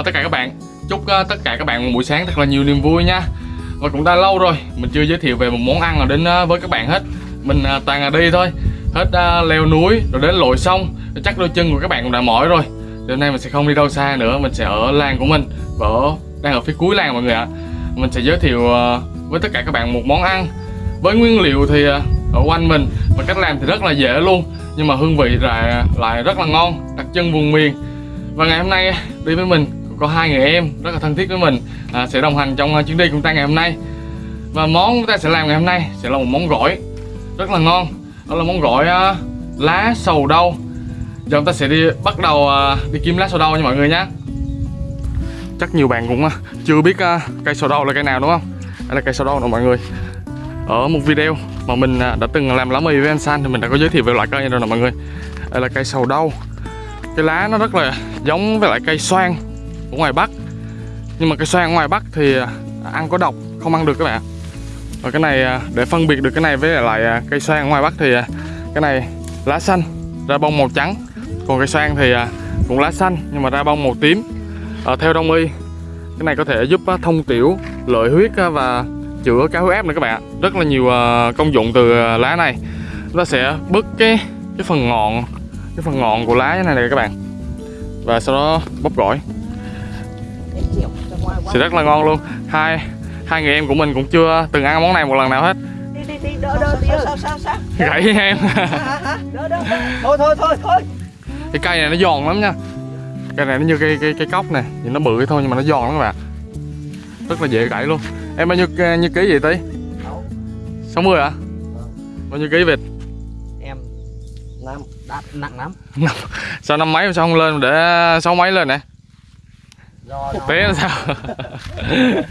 Ờ, tất cả các bạn. Chúc uh, tất cả các bạn một buổi sáng thật là nhiều niềm vui nha. Và cũng đã lâu rồi Mình chưa giới thiệu về một món ăn nào đến uh, với các bạn hết. Mình uh, toàn là đi thôi. Hết uh, leo núi rồi đến lội sông. Chắc đôi chân của các bạn cũng đã mỏi rồi. Đêm nay mình sẽ không đi đâu xa nữa Mình sẽ ở làng của mình. Và ở, đang ở phía cuối làng mọi người ạ. Mình sẽ giới thiệu uh, với tất cả các bạn một món ăn. Với nguyên liệu thì uh, ở quanh mình Và cách làm thì rất là dễ luôn. Nhưng mà hương vị lại, lại rất là ngon Đặc trưng vùng miền. Và ngày hôm nay đi với mình có hai người em rất là thân thiết với mình à, sẽ đồng hành trong à, chuyến đi của chúng ta ngày hôm nay. Và món chúng ta sẽ làm ngày hôm nay sẽ là một món gỏi rất là ngon. Đó là món gỏi uh, lá sầu đâu giờ chúng ta sẽ đi bắt đầu uh, đi kiếm lá sầu đâu nha mọi người nhé chắc nhiều bạn cũng uh, chưa biết uh, cây sầu đâu là cây nào đúng không? Đây là cây sầu đâu nè mọi người. Ở một video mà mình uh, đã từng làm lá mì với anh San thì mình đã có giới thiệu về loại cây này rồi nè mọi người. Đây là cây sầu đâu cái lá nó rất là giống với lại cây xoan của ngoài Bắc. Nhưng mà cây xoan ngoài Bắc thì à, ăn có độc không ăn được các bạn và cái này à, để phân biệt được cái này với lại à, cây xoan ngoài Bắc thì cái này lá xanh ra bông màu trắng. Còn cây xoan thì cũng lá xanh nhưng mà ra bông màu tím. À, theo đông y cái này có thể giúp thông tiểu lợi huyết và chữa cao huyết áp nữa các bạn rất là nhiều công dụng từ lá này. Chúng ta sẽ bứt cái cái phần ngọn cái phần ngọn của lá như này này các bạn. Và sau đó bóp gỏi sẽ rất là ngon luôn. Hai hai người em của mình cũng chưa từng ăn món này một lần nào hết. Đi đi đi đỡ đỡ đỡ. sao sao sao? Gãy em. Đỡ đỡ thôi thôi thôi thôi. Cái cây này nó giòn lắm nha. Cây này nó như cây cây cây cốc này nhìn nó bự thôi nhưng mà nó giòn lắm các bạn. Rất là dễ gãy luôn. Em bao nhiêu nhiêu ký vậy tí 60 hả? Bao nhiêu ký vịt? Em năm nặng lắm. Sao năm mấy mà sao không lên để sáu mấy lên nè thực tế là sao?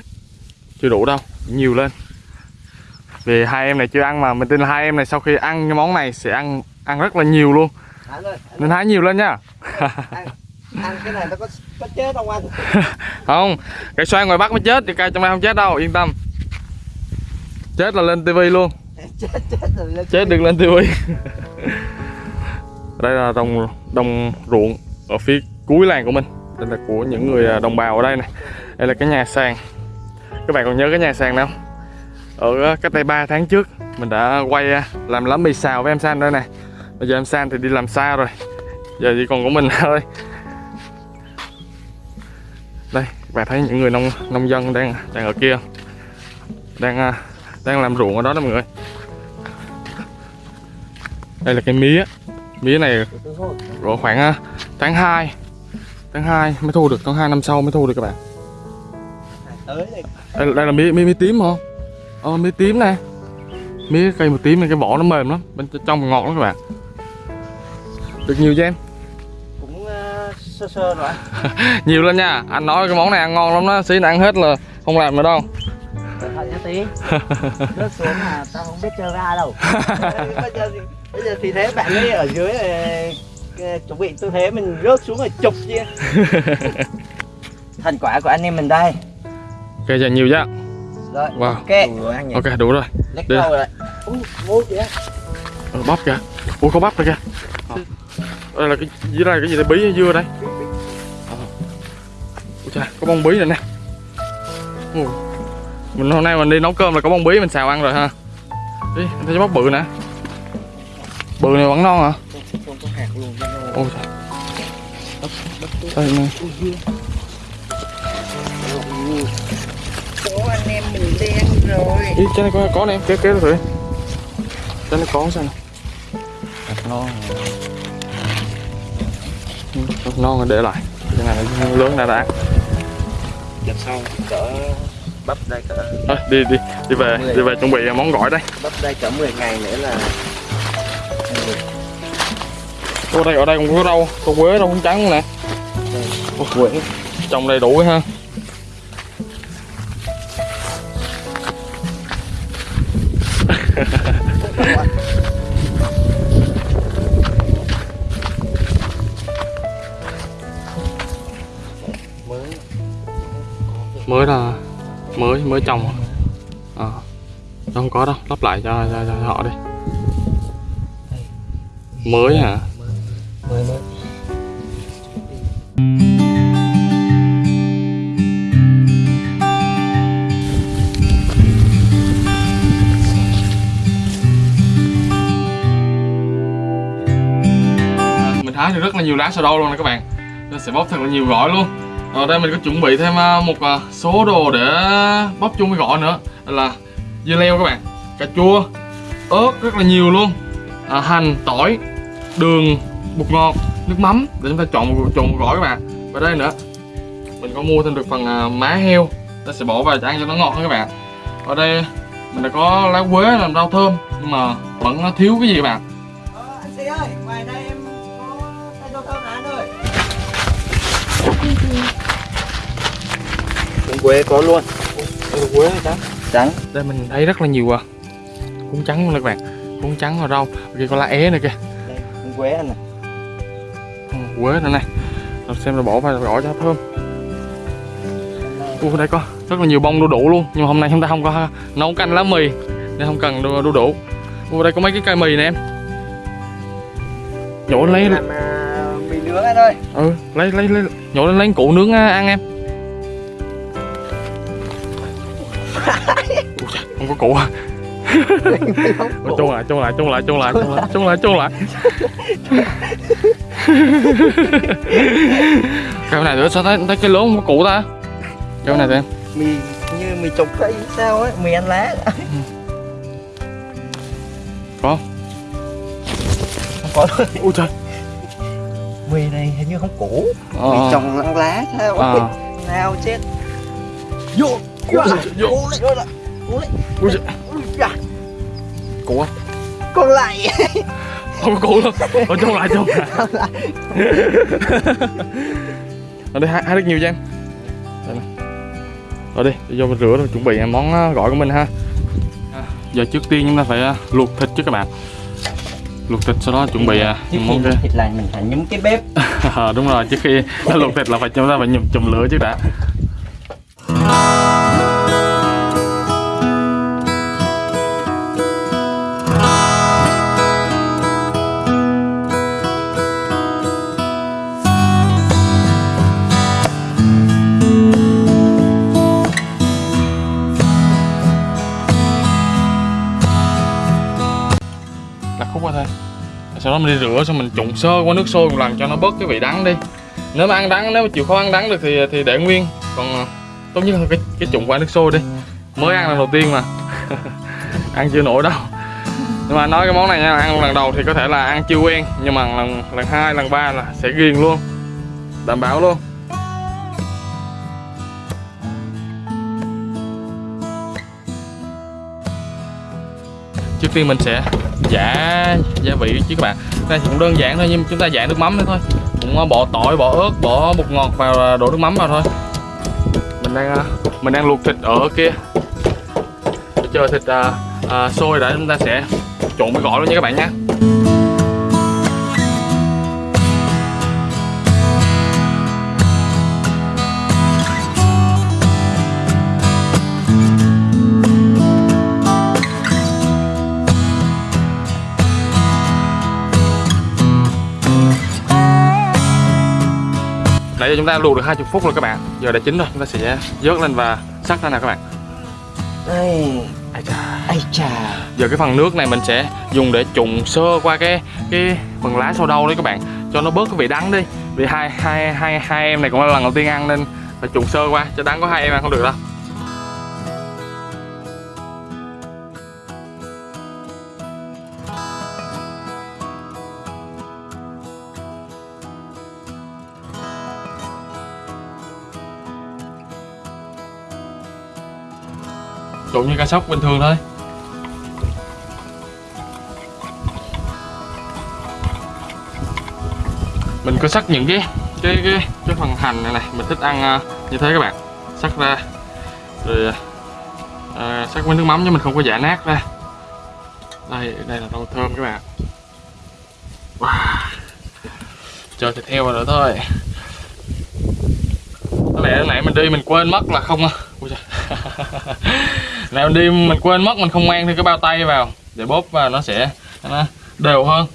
Chưa đủ đâu nhiều lên. Vì hai em này chưa ăn mà mình tin là hai em này sau khi ăn cái món này sẽ ăn ăn rất là nhiều luôn. Ơi, nên hái nhiều lên nha. Ăn, ăn cái này nó có có chết không anh? Không cái xoay ngoài bắc mới chết thì cây trong đây không chết đâu yên tâm. Chết là lên tivi luôn. Chết chết lên chết đừng lên tivi. Đây là đồng đồng ruộng ở phía cuối làng của mình đây là của những người à, đồng bào ở đây này. Đây là cái nhà sàn. Các bạn còn nhớ cái nhà sàn nào ở à, cách đây 3 tháng trước, mình đã quay à, làm lá mì xào với em San đây này. Bây giờ em San thì đi làm xa rồi. Giờ chỉ còn của mình thôi. Đây các bạn thấy những người nông nông dân đang đang ở kia đang đang làm ruộng ở đó đó mọi người. Đây là cái mía. Mía này có khoảng tháng 2 tháng 2 mới thu được tháng 2 năm sau mới thu được các bạn. Tới đây. Đây, đây là mía, mía mía tím không ờ mía tím nè. Mía cây màu tím này cái vỏ nó mềm lắm bên trong ngọt lắm các bạn. Được nhiều cho em? Cũng ờ, sơ sơ rồi. Nhiều lên nha. Anh nói cái món này ăn ngon lắm đó. Xí ăn hết là không làm nữa đâu. Tí. Rớt xuống mà tao không biết chơi ra đâu. Bây giờ thì, bây giờ thì thế bạn ấy ở dưới này, ờ, chuẩn bị tư thế mình rớt xuống rồi chụp kia thành quả của anh em mình đây. Ok giờ nhiều chứ rồi Wow. ok. Đủ rồi anh ok đủ rồi. Đi. rồi. Ui, vô kìa. Ờ, bắp kìa. Ủa có bắp rồi kìa. Ờ. đây là cái dưới đây là cái gì đây? Bí hay dưa đây? Ờ. ủa chà có bông bí này nè. Ồ. mình hôm nay mình đi nấu cơm là có bông bí mình xào ăn rồi ha. Đi thấy bắp bự nè. Bự này vẫn non hả có hạt luôn ôi trời đây nè Chỗ anh em mình đen rồi. Ý, trên này có có nè em kéo kéo thử trên này có sao nè Hạt non Ừ, hạt non rồi để lại. Cái này lớn đã đã. Lần sau cỡ bắp đây cỡ Thôi, đi đi. Đi về đi về chuẩn bị món gỏi đây. Bắp đây cỡ 10 ngày nữa là ở đây ở đây còn có rau có quế rau muống trắng nè. Ôi, quế. trồng đầy đủ ha. Mới là mới mới trồng. À, không có đâu lắp lại cho, cho, cho họ đi. Mới hả À, mình hái được rất là nhiều lá sầu đâu luôn nè các bạn. Nó sẽ bóp thật là nhiều gỏi luôn. Ở đây mình có chuẩn bị thêm à, một à, số đồ để bóp chung với gỏi nữa. Là dưa leo các bạn. Cà chua ớt rất là nhiều luôn. À, hành tỏi đường bột ngọt nước mắm. Để chúng ta chọn một trộn một gỏi các bạn. Và đây nữa. Mình có mua thêm được phần à, má heo. Ta sẽ bỏ vào cho ăn cho nó ngọt hơn các bạn. Ở đây mình đã có lá quế làm rau thơm nhưng mà vẫn thiếu cái gì các bạn? Ờ, anh sĩ ơi, ngoài đây em có rau thơm anh ơi. Trứng quế có luôn. quế trắng? Trắng. đây mình thấy rất là nhiều à, cuốn trắng luôn các bạn. Cuốn trắng và rau. Kia có lá é nữa kìa. Đây, trứng quế anh này. Quế nữa này. Rồi xem là bỏ vào gỏi cho thơm. Ủa đây có rất là nhiều bông đu đủ luôn nhưng mà hôm nay chúng ta không có nấu canh lá mì nên không cần đu, đu đủ. Ủa đây có mấy cái cây mì nè em. Nhổ lên lấy Làm à, mì nướng anh ơi. ừ lấy lấy lấy nhổ lên lấy củ nướng à, ăn em. Ui không có củ à chôn lại chôn lại chôn lại chôn lại chôn lại chôn lại chôn lại cái này nữa sao thấy thấy cái lố không có củ ta cái này thì em Mì như mì trồng cây sao ấy, mì ăn lá. có Không có luôn. ui trời Mì này hình như không củ. ờ, Mì trồng lăng lá sao à. Nào chết. Vô. Quá. Vô. Cố lên. Cố lên. Cố lên. ui trời Ui da, củ à Con lại. không có củ luôn ở chôn lại chôn lại ở đây hai, hai rất nhiều cho em đây này. ở đây vô mình rửa rồi chuẩn bị món à, gỏi của mình ha À, giờ trước tiên chúng ta phải à, luộc thịt chứ các bạn luộc thịt sau đó chuẩn bị à, Trước món cái thịt là mình phải nhúng cái bếp. Ờ, đúng rồi trước khi nó luộc thịt là phải chúng ta phải nhum chùm lửa trước đã phút qua thôi. Sau đó mình đi rửa, xong mình trụng sơ qua nước sôi một lần cho nó bớt cái vị đắng đi. Nếu mà ăn đắng, nếu mà chịu khó ăn đắng được thì thì để nguyên. Còn ờ, tốt nhất là cái cái trụng qua nước sôi đi. Mới ăn lần đầu tiên mà. Ăn chưa nổi đâu. Nhưng mà nói cái món này nha, ăn lần đầu thì có thể là ăn chưa quen, nhưng mà lần lần hai, lần ba là sẽ ghiền luôn. Đảm bảo luôn. Trước tiên mình sẽ giả gia vị chứ các bạn. Đây cũng đơn giản thôi nhưng chúng ta giả nước mắm nữa thôi. Cũng ờ, bỏ tỏi bỏ ớt bỏ bột ngọt vào ờ, đổ nước mắm vào thôi. Mình đang ờ, mình đang luộc thịt ở kia. Để chờ thịt à, à, sôi đã chúng ta sẽ trộn với gỏi luôn nha các bạn nhé Giờ chúng ta luộc được 20 phút rồi các bạn Giờ đã chín rồi chúng ta sẽ vớt lên và sắc ra nè các bạn Đây. Ai chà. Ây chà. Giờ cái phần nước này mình sẽ dùng để trụng sơ qua cái cái phần lá sau đâu đấy các bạn Cho nó bớt cái vị đắng đi Vì hai hai hai hai em này cũng là lần đầu tiên ăn nên phải trụng sơ qua Cho đắng có hai em ăn không được đâu cũng như cá sóc bình thường thôi. Mình có sắc những cái cái cái cái phần hành này này mình thích ăn à, như thế các bạn. Sắc ra rồi à, à sắc với nước mắm chứ mình không có giả nát ra. Đây đây là rau thơm các bạn. Wow. chờ thịt heo vào nữa thôi. Có lẽ nãy mình đi mình quên mất là không à. Ui trời. nào đi, mình quên mất, mình không mang thêm cái bao tay vào để bóp và nó sẽ, nó đều hơn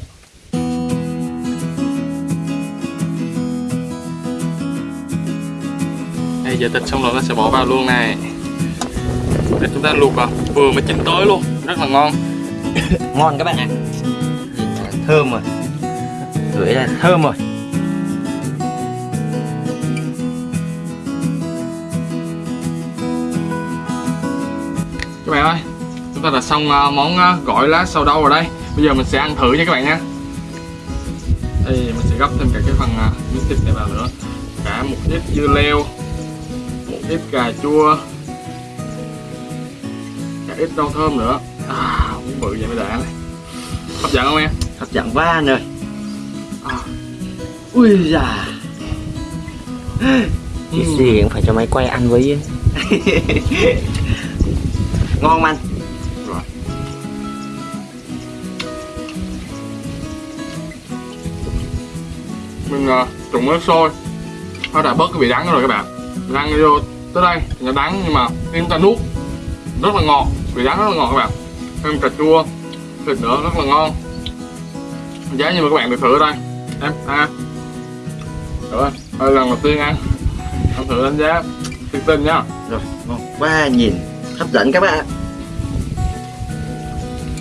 Đây giờ thịt xong rồi, nó sẽ bỏ vào luôn này Để chúng ta luộc vào vừa mới chín tới luôn, Rất là ngon Ngon các bạn ạ. Thơm rồi. Gửi là thơm rồi. Các bạn ơi chúng ta đã xong à, món à, gỏi lá sầu đâu rồi đây. Bây giờ mình sẽ ăn thử nha các bạn nha. Đây mình sẽ gấp thêm cả cái phần à, miếng thịt này vào nữa. Cả một ít dưa leo một ít cà chua cả ít rau thơm nữa. À muốn bự vậy mới đã này. Hấp dẫn không em? Hấp dẫn quá anh ơi. À, ui già cái gì cũng phải cho máy quay ăn với ngon anh? Rồi. Mình uh, trụng nước sôi nó đã bớt cái vị đắng rồi các bạn. Mình ăn vô tới đây nó đắng nhưng mà khi chúng ta nuốt. Rất là ngọt. Vị đắng rất là ngọt các bạn. Thêm cà chua thịt nữa rất là ngon. Giá như mà các bạn được thử ở đây. Em à rồi đây lần đầu tiên ăn. Ăn thử đánh giá. Tin tin nhá rồi ngon. Quá nhìn hấp dẫn các bạn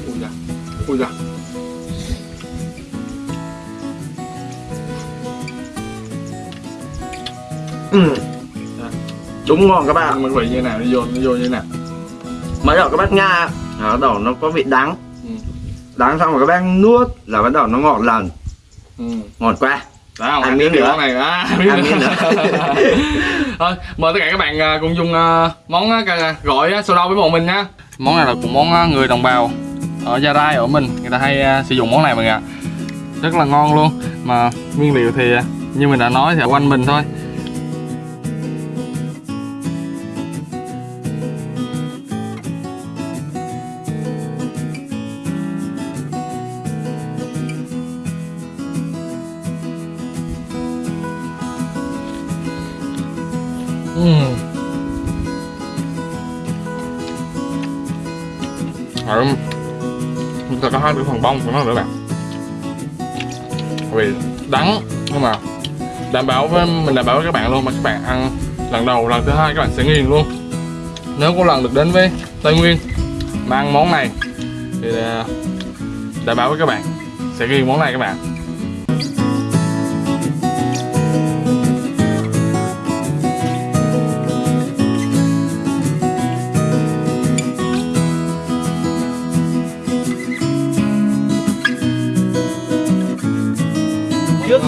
ui da ui da ừ. đúng ngon các bạn mình vị như nào nó vô nó vô như nào mới đầu các bác nha bắt đầu nó có vị đắng ừ. đắng xong rồi các bác nuốt là bắt đầu nó ngọt lần Ừ. ngọt không? Ăn miếng nữa. này à, Ăn miếng nữa. Thôi, mời tất cả các bạn à, cùng dùng à, món à, gọi cà- đâu với bọn mình nha. Món này là của món người đồng bào ở Gia Rai ở mình, người ta hay sử dụng món này mọi người ạ. Rất là ngon luôn. Mà nguyên liệu thì như mình đã nói thì ở quanh mình thôi. Chúng được phần bông của nó nữa bạn. Vì đắng, nhưng mà đảm bảo với, mình đảm bảo với các bạn luôn, mà các bạn ăn lần đầu, lần thứ hai các bạn sẽ nghiền luôn. Nếu có lần được đến với tây nguyên mà ăn món này, thì à, đảm bảo với các bạn sẽ nghiền món này các bạn.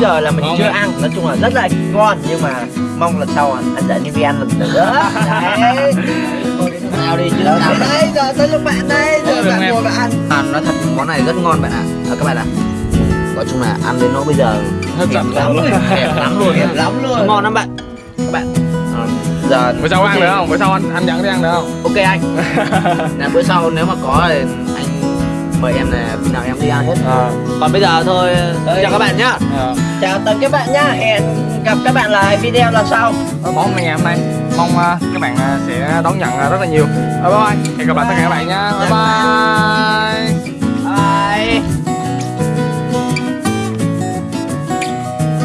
Giờ là mình chưa ăn. Nói chung là rất là ngon nhưng mà mong lần sau anh dẫn đi ăn lần nữa. Đấy. Nào đi chứ Rồi, đây giờ tới lúc bạn đây giờ bạn ngồi bạn ăn. À, nói thật món này rất ngon bạn ạ. À, các bạn ạ. Nói chung là ăn đến nó bây giờ hết sạch lắm. luôn thèm lắm luôn. Đẹp lắm luôn. Ngon lắm bạn. Các bạn. À, giờ bữa sau ăn được không? Bữa sau anh anh dẫn đi ăn được không? Ok anh. Là bữa sau nếu mà có thì mời em là khi nào em đi ăn hết. À, còn bây giờ thôi chào các bạn nhá. À. chào tạm các bạn nhá. Hẹn gặp các bạn lại video lần sau. Món ngày hôm nay mong uh, các bạn uh, sẽ đón nhận rất là nhiều. Bye bye. Hẹn gặp lại tất cả các bạn nha bye bye